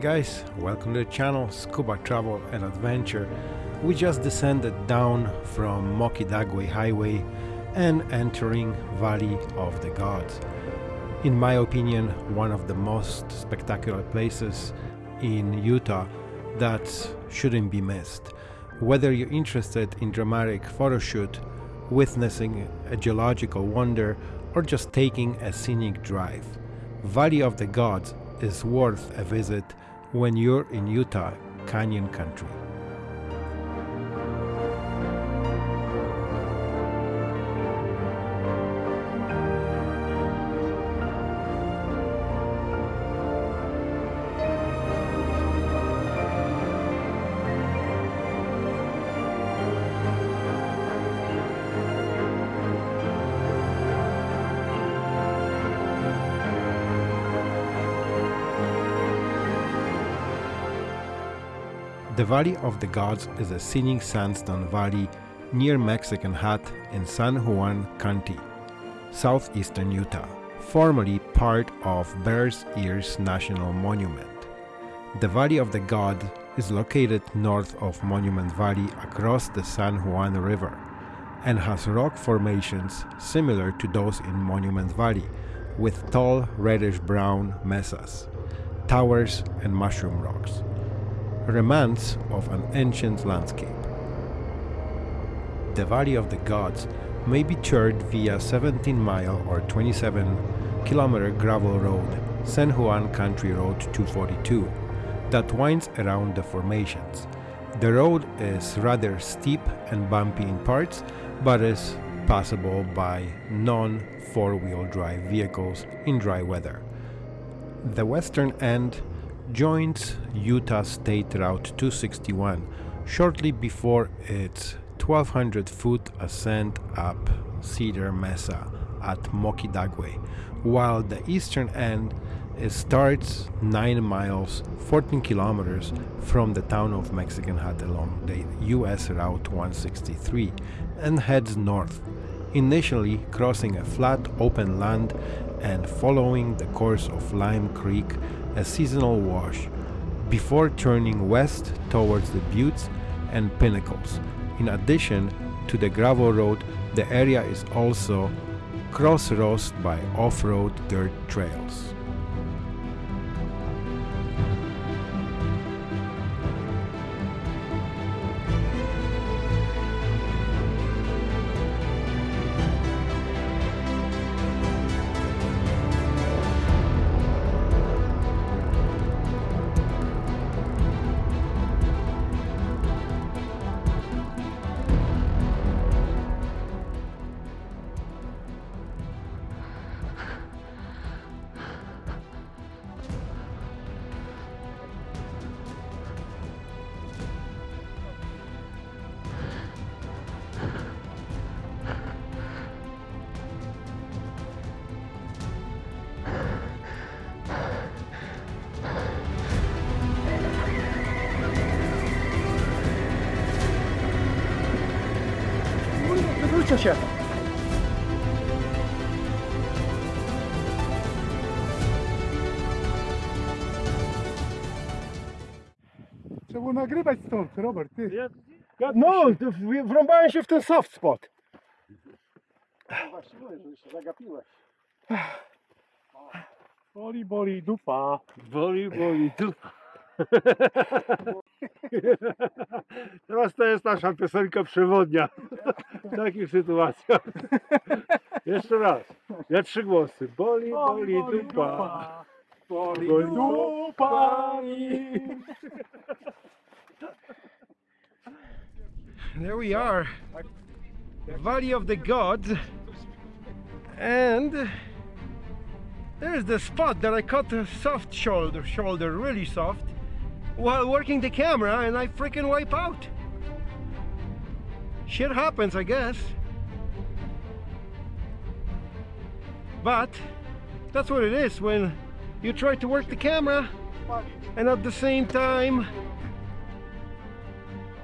Guys, welcome to the channel Scuba Travel and Adventure. We just descended down from Moki-Dugway Highway and entering Valley of the Gods. In my opinion, one of the most spectacular places in Utah that shouldn't be missed. Whether you're interested in dramatic photo shoot, witnessing a geological wonder, or just taking a scenic drive, Valley of the Gods is worth a visit when you're in Utah Canyon Country. The Valley of the Gods is a scenic sandstone valley near Mexican Hat in San Juan County, southeastern Utah, formerly part of Bears Ears National Monument. The Valley of the Gods is located north of Monument Valley across the San Juan River and has rock formations similar to those in Monument Valley with tall reddish-brown mesas, towers and mushroom rocks remnants of an ancient landscape. The Valley of the Gods may be toured via 17 mile or 27 kilometer gravel road, San Juan County Road 242, that winds around the formations. The road is rather steep and bumpy in parts, but is passable by non four-wheel drive vehicles in dry weather. The western end joins Utah State Route 261 shortly before its 1200 foot ascent up Cedar Mesa at Moki-Dugway, while the eastern end starts 9 miles 14 kilometers from the town of Mexican Hat along the US Route 163 and heads north, initially crossing a flat open land and following the course of Lime Creek a seasonal wash, before turning west towards the buttes and pinnacles. In addition to the gravel road, the area is also crossroads by off-road dirt trails. Wróćcie się! Trzeba było nagrywać stąd, Robert, ty. No, w- wrąbałem się w ten soft spot. Właśnie mówię, że się zagapiłeś. Boli, boli, dupa. Boli, boli, tu. Teraz to jest nasza piosenka przewodnia w takich sytuacjach. Jeszcze raz. Ja trzy głosy. Boli, boli, dupa. Boli, Boli, dupa. There we are, Valley of the Gods, and there's the spot that I cut a soft shoulder, shoulder really soft, while working the camera, and I freaking wipe out. Shit happens, I guess. But that's what it is when you try to work the camera and at the same time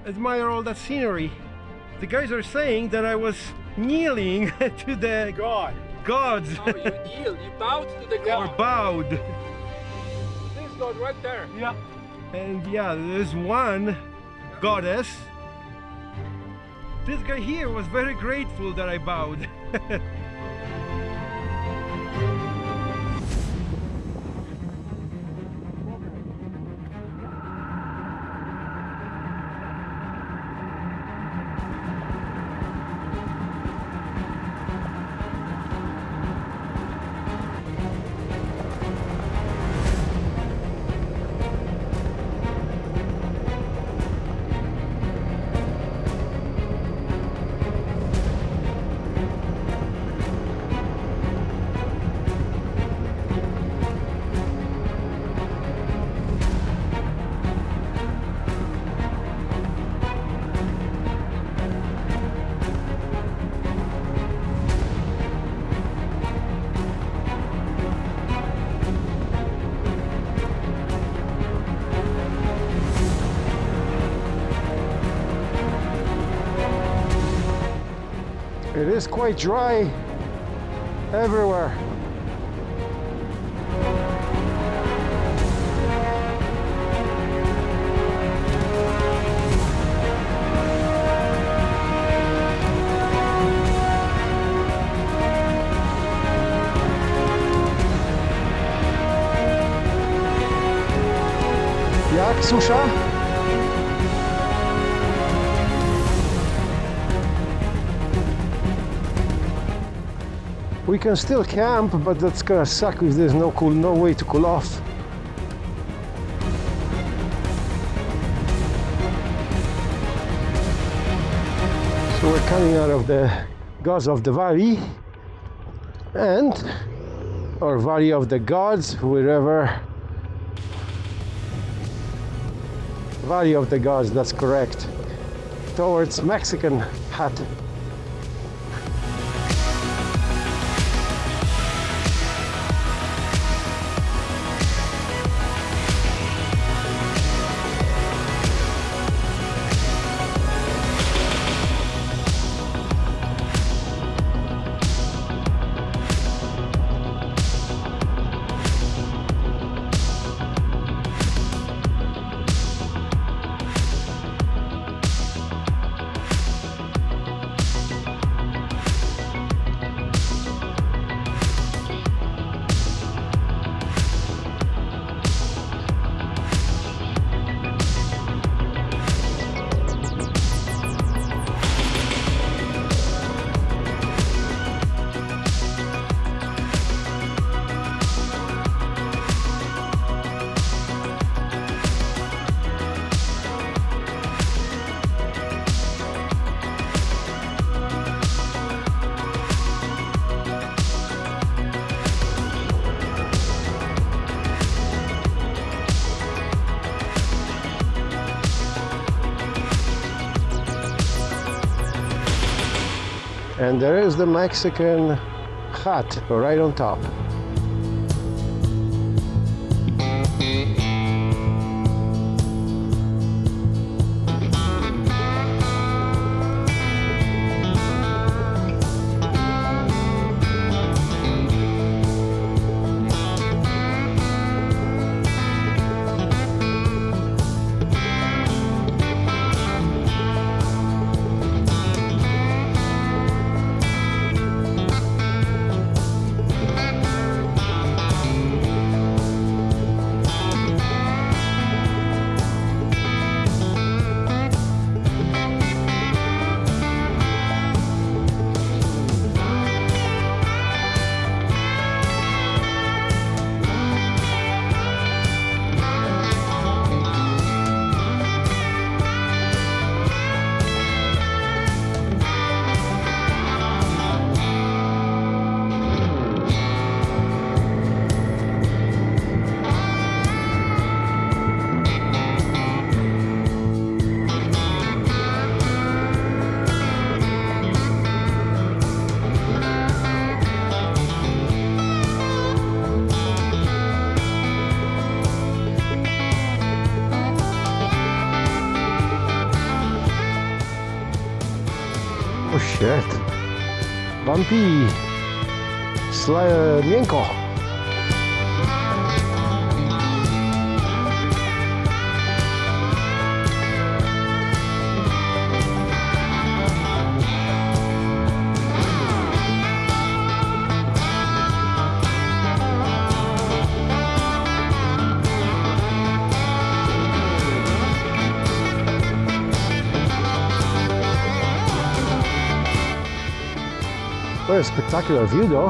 admire all that scenery. The guys are saying that I was kneeling to the God. gods No, you kneel, you bowed to the God. or god. bowed. This god right there. Yeah. And yeah, there's one goddess. This guy here was very grateful that I bowed. It is quite dry everywhere. Jak susza? We can still camp, but that's gonna suck if there's no cool, no way to cool off. So we're coming out of the gods of the valley and or valley of the gods, wherever. Valley of the gods, that's correct. Towards Mexican hut. And there is the Mexican hut right on top. Shit. Bumpy. Sli- miękko. A spectacular view though.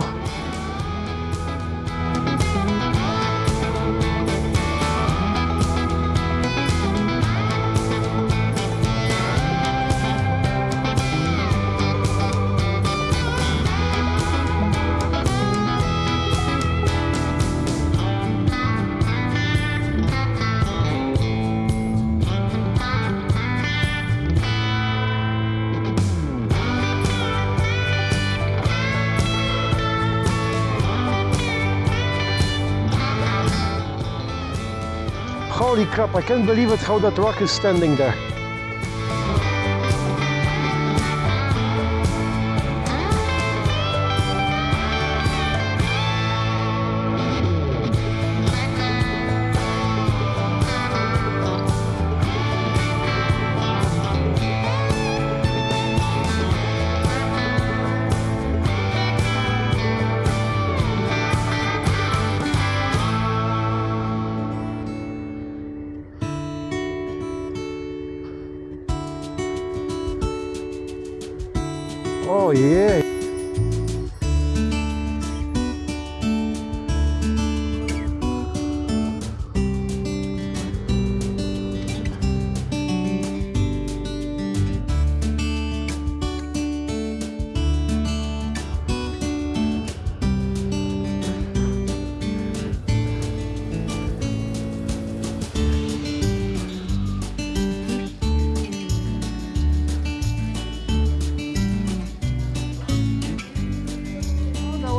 Crap, I can't believe it how that rock is standing there.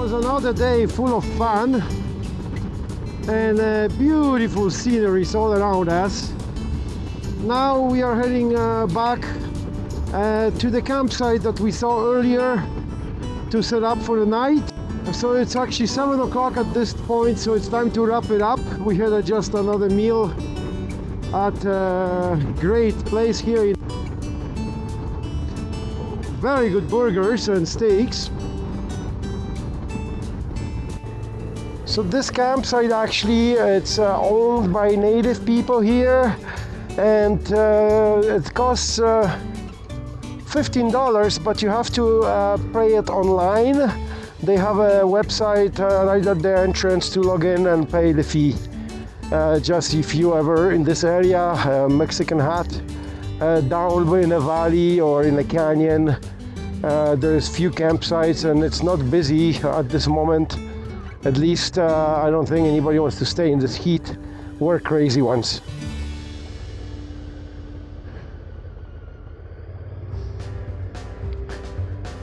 Was another day full of fun and uh, beautiful sceneries all around us. Now we are heading uh, back uh, to the campsite that we saw earlier to set up for the night. So it's actually 7 o'clock at this point, so it's time to wrap it up. We had uh, just another meal at a great place here. Very good burgers and steaks. So this campsite actually it's uh, owned by native people here and uh, it costs uh, $15 but you have to uh, pay it online. They have a website uh, right at their entrance to log in and pay the fee. Uh, just if you ever in this area, Mexican Hat, down in a valley or in a canyon, there's few campsites and it's not busy at this moment. At least uh, I don't think anybody wants to stay in this heat. We're crazy ones.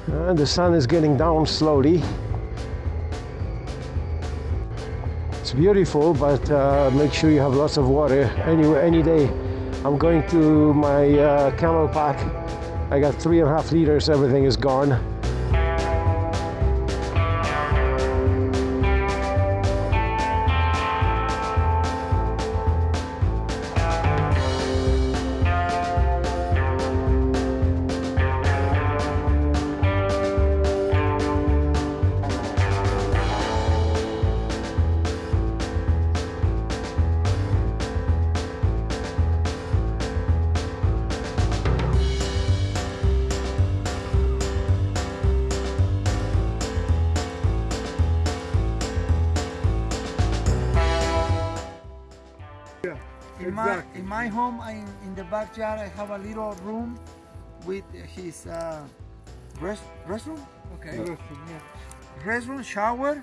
And the sun is getting down slowly. It's beautiful, but uh, make sure you have lots of water. Anyway, any day, I'm going to my uh, CamelBak. I got three and a half liters. Everything is gone. In my in my home, I in the backyard, I have a little room with his uh, rest restroom. Okay. Restroom, shower.